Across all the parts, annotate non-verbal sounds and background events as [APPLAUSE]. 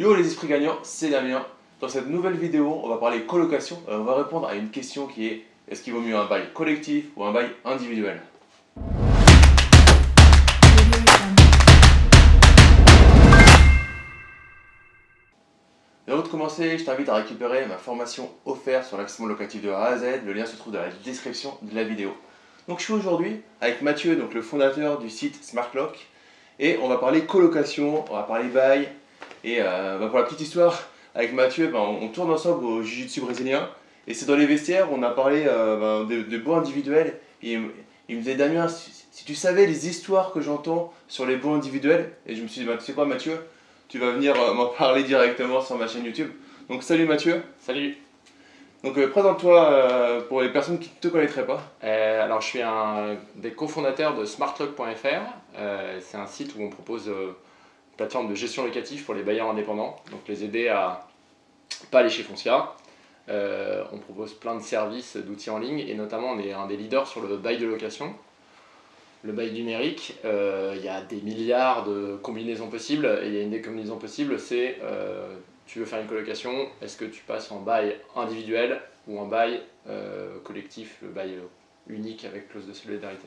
Yo les esprits gagnants, c'est Damien. Dans cette nouvelle vidéo, on va parler colocation. Euh, on va répondre à une question qui est est-ce qu'il vaut mieux un bail collectif ou un bail individuel? Avant de commencer, je t'invite à récupérer ma formation offerte sur l'accès locatif de A à Z. Le lien se trouve dans la description de la vidéo. Donc je suis aujourd'hui avec Mathieu, donc le fondateur du site SmartLock. Et on va parler colocation, on va parler bail, et euh, bah, pour la petite histoire, avec Mathieu, bah, on, tourne ensemble au Jiu-Jitsu brésilien. Et c'est dans les vestiaires, on a parlé euh, bah, de, de beaux individuels. Et il me disait, Damien, si, tu savais les histoires que j'entends sur les beaux individuels, et je me suis dit, tu sais quoi Mathieu, tu vas venir euh, m'en parler directement sur ma chaîne YouTube. Donc salut Mathieu. Salut. Donc présente-toi pour les personnes qui ne te connaîtraient pas. alors je suis un des cofondateurs de smartlock.fr. c'est un site où on propose plateforme de gestion locative pour les bailleurs indépendants, donc les aider à pas aller chez Foncia. Euh, on propose plein de services, d'outils en ligne, et notamment on est un des leaders sur le bail de location. Le bail numérique, euh, il y a des milliards de combinaisons possibles, et il y a une des combinaisons possibles, c'est euh, tu veux faire une colocation, est-ce que tu passes en bail individuel ou en bail collectif, le bail unique avec clause de solidarité?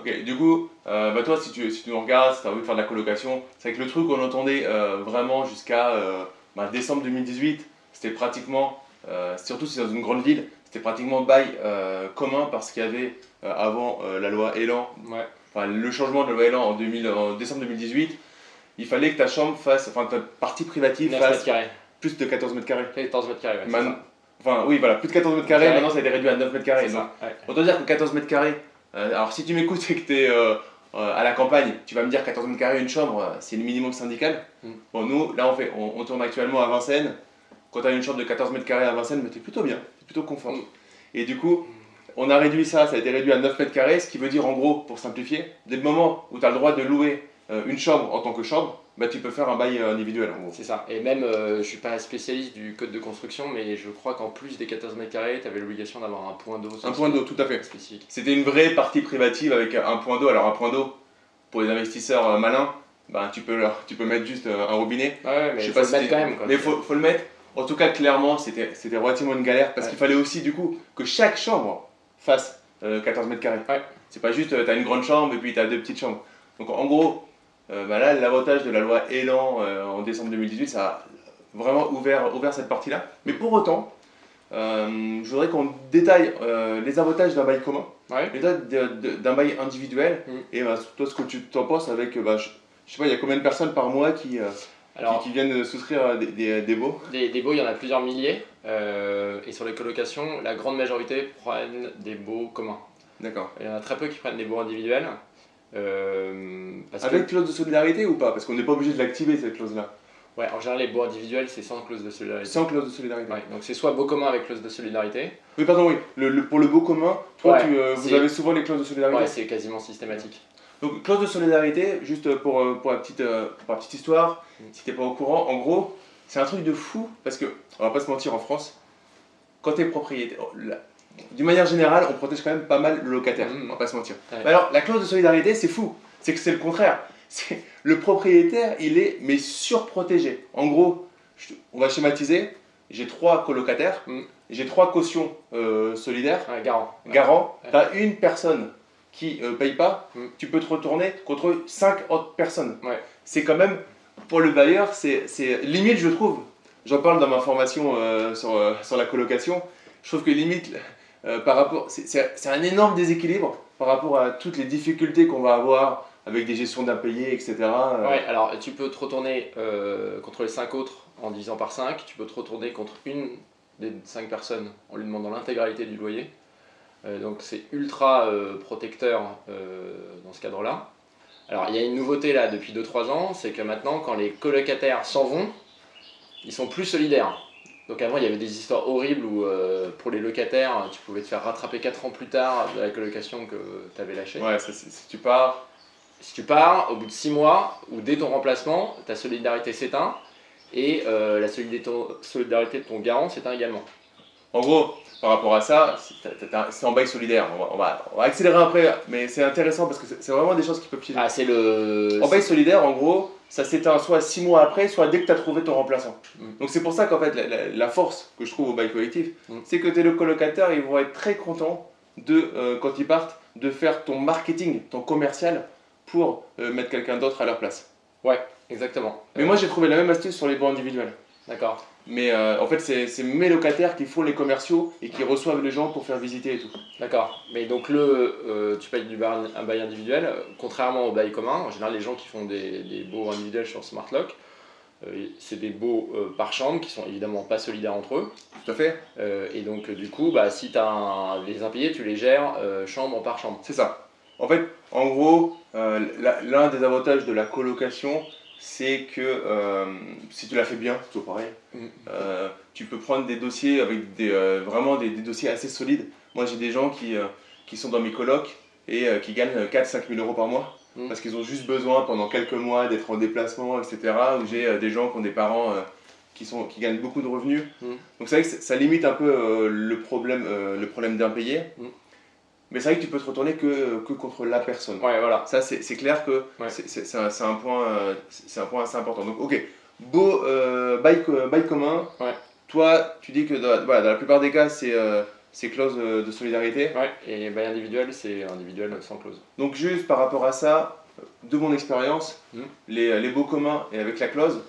Ok, du coup, euh, bah toi, si tu, si tu nous regardes, si tu as envie de faire de la colocation, c'est que le truc qu'on entendait euh, vraiment jusqu'à euh, bah, décembre 2018, c'était pratiquement, surtout si c'est dans une grande ville, c'était pratiquement bail commun parce qu'il y avait avant la loi Elan, enfin, le changement de la loi Elan en, 2000, en décembre 2018, il fallait que ta chambre fasse, enfin ta partie privative fasse plus de 14 mètres carrés. 14 mètres carrés, ouais, Enfin, oui, voilà, plus de 14 mètres carrés, maintenant ça a été réduit à 9 mètres carrés. Peut dire que 14 mètres carrés, euh, alors si tu m'écoutes et que tu es euh, euh, à la campagne, tu vas me dire 14 mètres carrés, une chambre, c'est le minimum syndical. Mm. Bon, nous, là, on, fait, on, tourne actuellement à Vincennes. Quand tu as une chambre de 14 mètres carrés à Vincennes, tu es plutôt bien, es plutôt confort. Mm. Et du coup, on a réduit ça, ça a été réduit à 9 mètres carrés, ce qui veut dire en gros, pour simplifier, dès le moment où tu as le droit de louer une chambre en tant que chambre, bah, tu peux faire un bail individuel C'est ça. Et même, euh, je suis pas spécialiste du code de construction, mais je crois qu'en plus des 14 mètres carrés, tu avais l'obligation d'avoir un point d'eau. Un point d'eau, tout à fait. Spécifique. C'était une vraie partie privative avec un point d'eau. Alors un point d'eau, pour les investisseurs euh, malins, bah, tu, peux, tu peux mettre juste euh, un robinet. Ouais, mais il faut le mettre quand même. Mais il faut, faut, le mettre. En tout cas, clairement, c'était relativement une galère parce qu'il fallait aussi du coup que chaque chambre fasse 14 mètres carrés. C'est pas juste, tu as une grande chambre et puis tu as deux petites chambres. Donc en gros, euh, bah là, l'avantage de la loi Elan euh, en décembre 2018, ça a vraiment ouvert, ouvert cette partie-là. Mais pour autant, euh, je voudrais qu'on détaille les avantages d'un bail commun, les avantages d'un bail individuel, mm. et bah, toi ce que tu t'en penses avec, bah, je, sais pas, il y a combien de personnes par mois qui, qui, viennent souscrire des, des, des baux? Des, des, baux, il y en a plusieurs milliers, et sur les colocations, la grande majorité prennent des baux communs. D'accord. Il y en a très peu qui prennent des baux individuels. Euh, Avec clause de solidarité ou pas? Parce qu'on n'est pas obligé de l'activer cette clause-là. Ouais, en général, les baux individuels, c'est sans clause de solidarité. Sans clause de solidarité. Ouais, donc c'est soit beau commun avec clause de solidarité. Oui, pardon, oui. Le, pour le beau commun, toi, tu, euh, vous avez souvent les clauses de solidarité? Ouais, c'est quasiment systématique. Donc, clause de solidarité, juste pour, euh, pour, la, petite, pour la petite histoire, mm. si t'es pas au courant, en gros, c'est un truc de fou parce que, on va pas se mentir, en France, quand t'es propriétaire, d'une manière générale, on protège quand même pas mal le locataire, mmh. on va pas se mentir. alors, la clause de solidarité, c'est fou. C'est que c'est le contraire. Le propriétaire, il est mais surprotégé. En gros, on va schématiser. J'ai trois colocataires, mmh. j'ai trois cautions euh, solidaires. garant. Garant. Tu as une personne qui ne euh, paye pas, mmh. tu peux te retourner contre cinq autres personnes. C'est quand même, pour le bailleur, c'est limite, je trouve. J'en parle dans ma formation euh, sur, sur la colocation. Je trouve que limite, euh, par rapport, c'est un énorme déséquilibre par rapport à toutes les difficultés qu'on va avoir avec des gestions d'impayés, etc. Euh. Alors tu peux te retourner euh, contre les 5 autres en divisant par 5, tu peux te retourner contre une des 5 personnes en lui demandant l'intégralité du loyer. donc c'est ultra protecteur dans ce cadre-là. Alors il y a une nouveauté là depuis 2-3 ans, c'est que maintenant quand les colocataires s'en vont, ils sont plus solidaires. Donc avant, il y avait des histoires horribles où euh, pour les locataires, tu pouvais te faire rattraper 4 ans plus tard de la colocation que tu avais lâchée. Ouais, si tu pars... Si tu pars, au bout de 6 mois, ou dès ton remplacement, ta solidarité s'éteint, et euh, la solidarité de ton garant s'éteint également. En gros, par rapport à ça, c'est en bail solidaire. On va, on va, accélérer après, mais c'est intéressant parce que c'est vraiment des choses qui peuvent piéger. Ah, c'est le. En bail solidaire, en gros, ça s'éteint soit 6 mois après, soit dès que tu as trouvé ton remplaçant. Mm. Donc c'est pour ça qu'en fait, la, force que je trouve au bail collectif, mm. c'est que tes le colocataires, ils vont être très contents de, euh, quand ils partent, de faire ton marketing, ton commercial, pour euh, mettre quelqu'un d'autre à leur place. Ouais, exactement. Mais moi, j'ai trouvé la même astuce sur les bons individuels. D'accord. Mais euh, en fait, c'est mes locataires qui font les commerciaux et qui reçoivent les gens pour faire visiter et tout. D'accord. Mais donc, le, euh, tu payes du bail, un bail individuel, contrairement au bail commun. En général, les gens qui font des, des baux individuels sur SmartLock, euh, c'est des baux par chambre qui sont évidemment pas solidaires entre eux. Tout à fait. et donc, du coup, bah, si tu as les impayés, tu les gères chambre par chambre. C'est ça. En fait, en gros, l'un des avantages de la colocation, c'est que euh, si tu l'as fait bien, c'est toujours pareil, mm. euh, tu peux prendre des dossiers avec des, euh, vraiment des, dossiers assez solides. Moi, j'ai des gens qui, qui sont dans mes colocs et qui gagnent 4-5 000 euros par mois mm. parce qu'ils ont juste besoin pendant quelques mois d'être en déplacement, etc. Ou j'ai des gens qui ont des parents qui, sont, qui gagnent beaucoup de revenus. Mm. Donc c'est vrai que ça limite un peu le problème, le problème d'impayé. Mais c'est vrai que tu peux te retourner que, que contre la personne. Ouais, voilà. Ça, c'est clair que c'est un, un, point, un point assez important. Donc, ok, beau euh, bail, commun. Ouais. Toi, tu dis que dans, voilà, dans la plupart des cas, c'est euh, clause euh, de solidarité. Ouais, et bail individuel, c'est individuel sans clause. Donc, juste par rapport à ça, de mon expérience, hmm. les, les baux communs et avec la clause,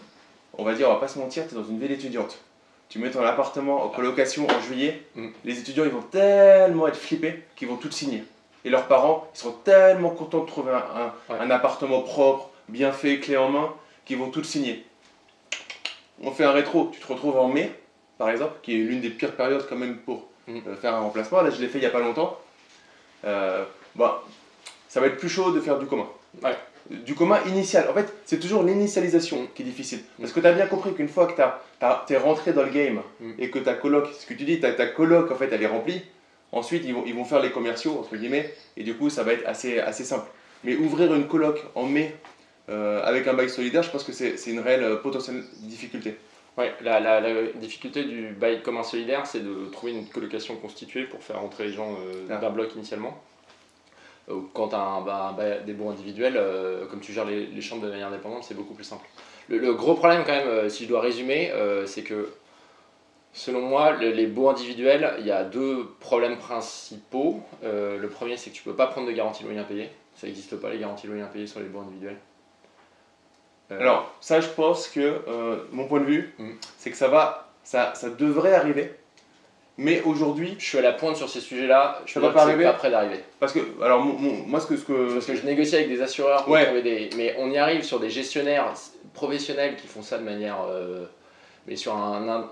on va dire, on va pas se mentir, tu es dans une ville étudiante tu mets ton appartement en colocation en juillet, mm. les étudiants ils vont tellement être flippés qu'ils vont tout signer. Et leurs parents, ils seront tellement contents de trouver un, appartement propre, bien fait, clé en main, qu'ils vont tout signer. On fait un rétro, tu te retrouves en mai, par exemple, qui est l'une des pires périodes quand même pour mm. euh, faire un remplacement. Là, je l'ai fait il n'y a pas longtemps. Euh, bah, ça va être plus chaud de faire du commun du commun initial. En fait, c'est toujours l'initialisation qui est difficile. Parce que tu as bien compris qu'une fois que tu es rentré dans le game mm. et que ta coloc, ce que tu dis, ta, ta coloc, en fait, elle est remplie, ensuite, ils vont, ils vont faire les commerciaux, entre guillemets, et du coup, ça va être assez, assez simple. Mais ouvrir une coloc en mai euh, avec un bail solidaire, je pense que c'est une réelle euh, potentielle difficulté. La, la, difficulté du bail commun solidaire, c'est de trouver une colocation constituée pour faire entrer les gens euh, ah. d'un bloc initialement. Euh, quand tu as des baux individuels, euh, comme tu gères les, chambres de manière indépendante, c'est beaucoup plus simple. Le, gros problème quand même, euh, si je dois résumer, c'est que selon moi, les baux individuels, il y a deux problèmes principaux. le premier, c'est que tu peux pas prendre de garantie loyer impayé. Ça n'existe pas les garanties loyer impayé sur les baux individuels. Alors, ça, je pense que mon point de vue, mm. c'est que ça va, ça, ça devrait arriver. Mais aujourd'hui, je suis à la pointe sur ces sujets-là. Je ne suis pas prêt d'arriver. Parce que, alors, moi, ce que, ce que. Parce que je négocie avec des assureurs pour trouver des. Mais on y arrive sur des gestionnaires professionnels qui font ça de manière. Euh, mais sur un,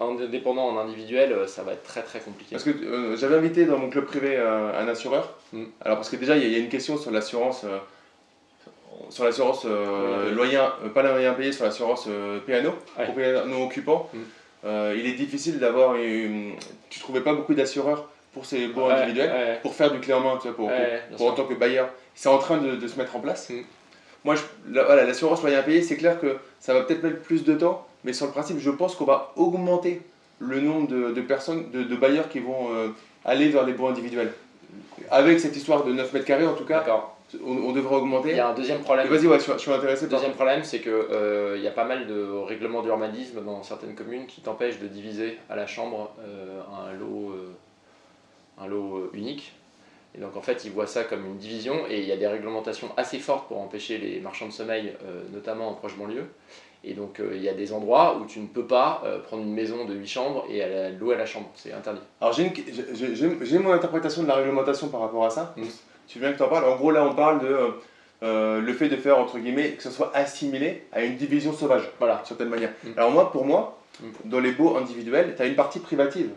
indépendant, en individuel, euh, ça va être très très compliqué. Parce que euh, j'avais invité dans mon club privé un assureur. Mm. Alors, parce que déjà, il y, a une question sur l'assurance. sur l'assurance loyer, pas loyer payé, sur l'assurance PNO, ouais. occupant. Mm. Euh, il est difficile d'avoir. Une... Tu trouvais pas beaucoup d'assureurs pour ces baux individuels, pour faire du clé en main, tu vois, pour, pour, en tant que bailleur. C'est en train de, de, se mettre en place. Mm. Moi, je, voilà, l'assurance moyen payé, c'est clair que ça va peut-être mettre plus de temps, mais sur le principe, je pense qu'on va augmenter le nombre de, de personnes, de, de, bailleurs qui vont euh, aller vers les baux individuels. Avec cette histoire de 9 mètres carrés, en tout cas, on, devrait augmenter. Il y a un deuxième problème. Vas-y, ouais, je, suis intéressé. Le deuxième problème, c'est qu'il euh, y a pas mal de règlements d'urbanisme dans certaines communes qui t'empêchent de diviser à la chambre euh, un lot, euh, un lot unique. Et donc en fait, ils voient ça comme une division et il y a des réglementations assez fortes pour empêcher les marchands de sommeil, notamment en proche banlieue. Et donc il y a des endroits où tu ne peux pas prendre une maison de 8 chambres et louer à la chambre, c'est interdit. Alors j'ai mon interprétation de la réglementation par rapport à ça. Mmh tu veux bien que tu en parles? En gros, là, on parle de euh, euh, le fait de faire, entre guillemets, que ce soit assimilé à une division sauvage, voilà, d'une certaine manière. Mm. Alors moi, pour moi, mm. dans les baux individuels, tu as une partie privative,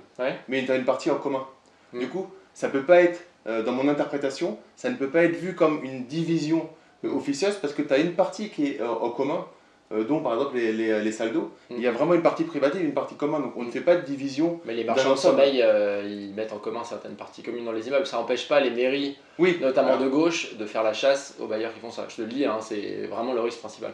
mais tu as une partie en commun. Mm. Du coup, ça peut pas être, euh, dans mon interprétation, ça ne peut pas être vu comme une division officieuse parce que tu as une partie qui est en commun euh, dont par exemple les, les, les salles d'eau, il y a mm. vraiment une partie privative et une partie commune, donc on ne fait pas de division. Mais les marchands de sommeil, euh, ils mettent en commun certaines parties communes dans les immeubles, ça n'empêche pas les mairies, oui. notamment de gauche, de faire la chasse aux bailleurs qui font ça. Je te le dis, hein, c'est vraiment le risque principal.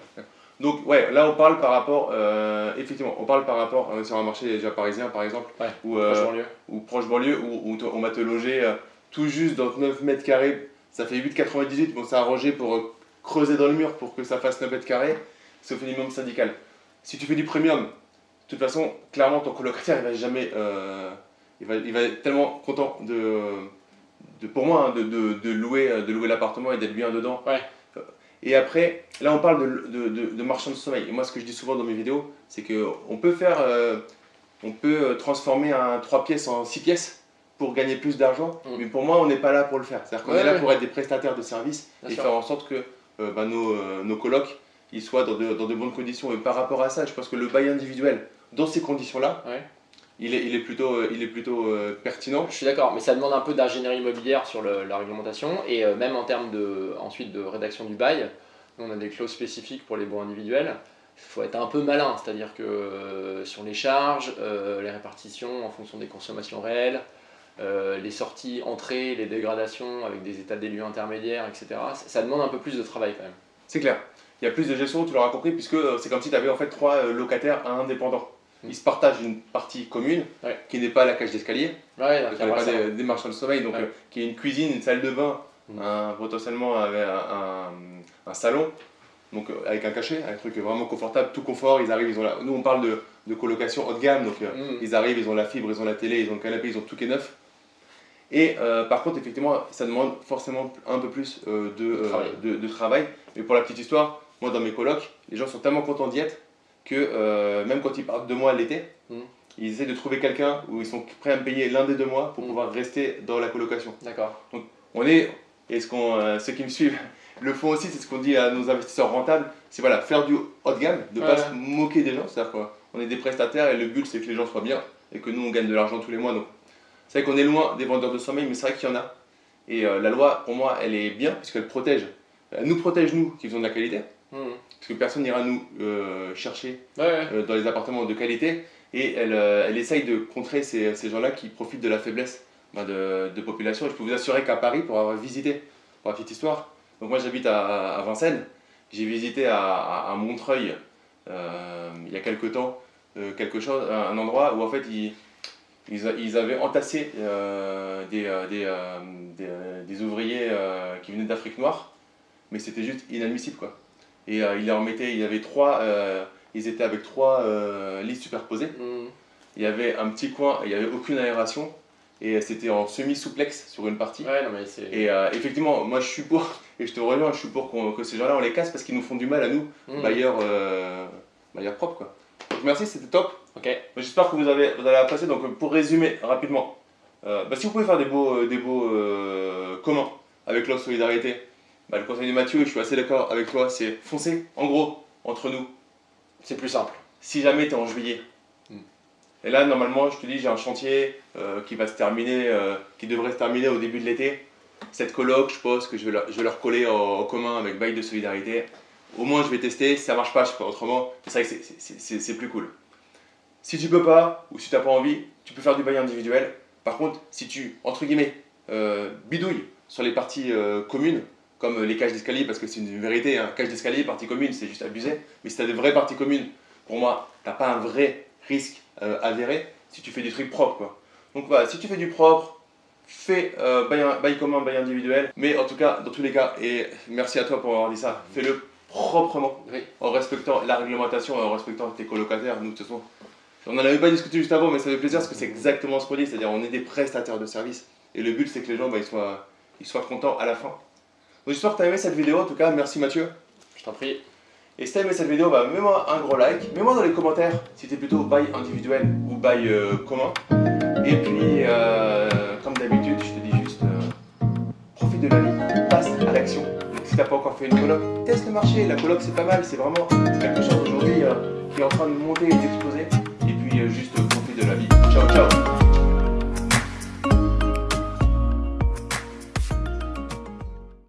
Donc ouais, là on parle par rapport, euh, effectivement, on parle par rapport sur un marché déjà parisien par exemple, Ouais, ou, proche banlieue. ou proche banlieue, où, on va te loger tout juste dans 9 mètres carrés, ça fait 8,98, bon c'est arrangé pour euh, creuser dans le mur pour que ça fasse 9 mètres carrés, c'est au minimum syndical. Si tu fais du premium, de toute façon, clairement ton colocataire il va jamais, euh, il, va, il va être tellement content de, de pour moi, hein, de, de, de louer, euh, de louer l'appartement et d'être bien dedans. Ouais. Euh, Et après, là on parle de, marchand de sommeil. Et moi ce que je dis souvent dans mes vidéos, c'est qu'on peut faire, euh, on peut transformer un 3 pièces en 6 pièces pour gagner plus d'argent. Mm. Mais pour moi, on n'est pas là pour le faire. C'est-à-dire qu'on Ouais, est là ouais. pour être des prestataires de services et sûr. faire en sorte que euh, bah, nos, nos colocs ils soient dans de, dans de bonnes conditions. Et par rapport à ça, je pense que le bail individuel, dans ces conditions-là, Ouais. il, est, il est plutôt, euh, il est plutôt euh, pertinent. Je suis d'accord, mais ça demande un peu d'ingénierie immobilière sur le- la réglementation et euh, même en termes de, ensuite de rédaction du bail. Nous, on a des clauses spécifiques pour les baux individuels. Il faut être un peu malin, c'est-à-dire que euh, sur les charges, les répartitions en fonction des consommations réelles, euh, les sorties, entrées, les dégradations avec des états des lieux intermédiaires, etc. Ça, ça demande un peu plus de travail quand même. C'est clair. Il y a plus de gestion, tu l'auras compris, puisque euh, c'est comme si tu avais en fait trois euh, locataires indépendants. Mm. Ils se partagent une partie commune Ouais. qui n'est pas la cage d'escalier, Ouais, qui n'est pas des, des marchands de sommeil, donc Ouais. euh, qui est une cuisine, une salle de bain, Mm. un- potentiellement un, un- un salon, donc avec un cachet, un truc vraiment confortable, tout confort. Ils arrivent, ils ont la... Nous on parle de, de colocation haut de gamme, donc euh, Mm. ils arrivent, ils ont la fibre, ils ont la télé, ils ont le canapé, ils ont tout qui est neuf. Et euh, par contre, effectivement, ça demande forcément un peu plus de, travail. de travail. Mais pour la petite histoire, moi dans mes colocs, les gens sont tellement contents d'y être que euh, même quand ils partent de moi l'été, Mm. ils essaient de trouver quelqu'un où ils sont prêts à me payer l'un des deux mois pour Mm. pouvoir rester dans la colocation. D'accord. On est, et ce qu'on, euh, ceux qui me suivent [LAUGHS] le font aussi, c'est ce qu'on dit à nos investisseurs rentables, c'est voilà, faire du haut de gamme, de ne pas se moquer des gens, c'est-à-dire qu'on est des prestataires et le but c'est que les gens soient bien et que nous on gagne de l'argent tous les mois. Donc c'est vrai qu'on est loin des vendeurs de sommeil, mais c'est vrai qu'il y en a. Et euh, la loi, pour moi, elle est bien puisqu'elle protège, elle nous protège nous qui faisons de la qualité, Mm. parce que personne n'ira nous euh, chercher Ouais, ouais. euh, dans les appartements de qualité et elle, euh, elle essaye de contrer ces, ces gens-là qui profitent de la faiblesse bah, de, de population. Et je peux vous assurer qu'à Paris, pour avoir visité, pour la petite histoire, donc moi j'habite à, à Vincennes, j'ai visité à, à- à Montreuil il y a quelques temps quelque chose, un, endroit où en fait ils, avaient entassé euh, des, des, euh, des, des ouvriers euh, qui venaient d'Afrique noire, mais c'était juste inadmissible quoi. Et euh, ils leur mettaient, il y avait trois, euh, ils étaient avec trois euh, lits superposés. Mm. Il y avait un petit coin, il n'y avait aucune aération et c'était en semi-souplex sur une partie. Ouais, non, mais c'est. Et effectivement, moi je suis pour, [LAUGHS] et je te rejoins, je suis pour que ces gens-là on les casse parce qu'ils nous font du mal à nous, Mm. bailleurs, bailleurs propres quoi. Donc merci, c'était top. J'espère que vous, avez, vous allez apprécier. Donc pour résumer rapidement, euh, bah, si vous pouvez faire des beaux, euh, des beaux euh, communs avec l'offre solidarité, bah, le conseil de Mathieu, je suis assez d'accord avec toi, c'est foncer. En gros, entre nous, C'est plus simple. si jamais tu es en juillet. Mm. Et là, normalement, je te dis, j'ai un chantier euh, qui va se terminer, euh, qui devrait se terminer au début de l'été. Cette coloc, je pense que je vais leur, je vais leur coller en, commun avec bail de solidarité. Au moins, je vais tester. Si ça marche pas, je ferai autrement. C'est vrai que c'est- plus cool. Si tu peux pas, ou si tu n'as pas envie, tu peux faire du bail individuel. Par contre, si tu, entre guillemets, euh, bidouilles sur les parties communes, comme les cages d'escalier, parce que c'est une vérité, hein, cage d'escalier, partie commune, c'est juste abusé. Mais si tu as des vraies parties communes, pour moi, tu n'as pas un vrai risque euh, avéré si tu fais des trucs propres. Quoi. Donc voilà, si tu fais du propre, fais euh, bail, bail commun, bail individuel. Mais en tout cas, dans tous les cas, et merci à toi pour avoir dit ça, fais-le proprement, Oui. en respectant la réglementation et en respectant tes colocataires. Nous, de toute façon, on n'en avait pas discuté juste avant, mais ça fait plaisir parce que c'est exactement ce qu'on dit, c'est-à-dire on est des prestataires de services. Et le but, c'est que les gens bah, ils soient, ils soient contents à la fin. J'espère que tu as aimé cette vidéo, en tout cas, merci Mathieu. Je t'en prie. Et si t'as aimé cette vidéo, bah, mets-moi un gros like, mets-moi dans les commentaires si t'es plutôt bail individuel ou bail euh, commun. Et puis, euh, comme d'habitude, je te dis juste, euh, profite de la vie, passe à l'action. Si t'as pas encore fait une coloc, teste le marché, la coloc c'est pas mal, c'est vraiment quelque chose aujourd'hui qui est en train de monter et d'exploser. Et puis juste profite de la vie. Ciao ciao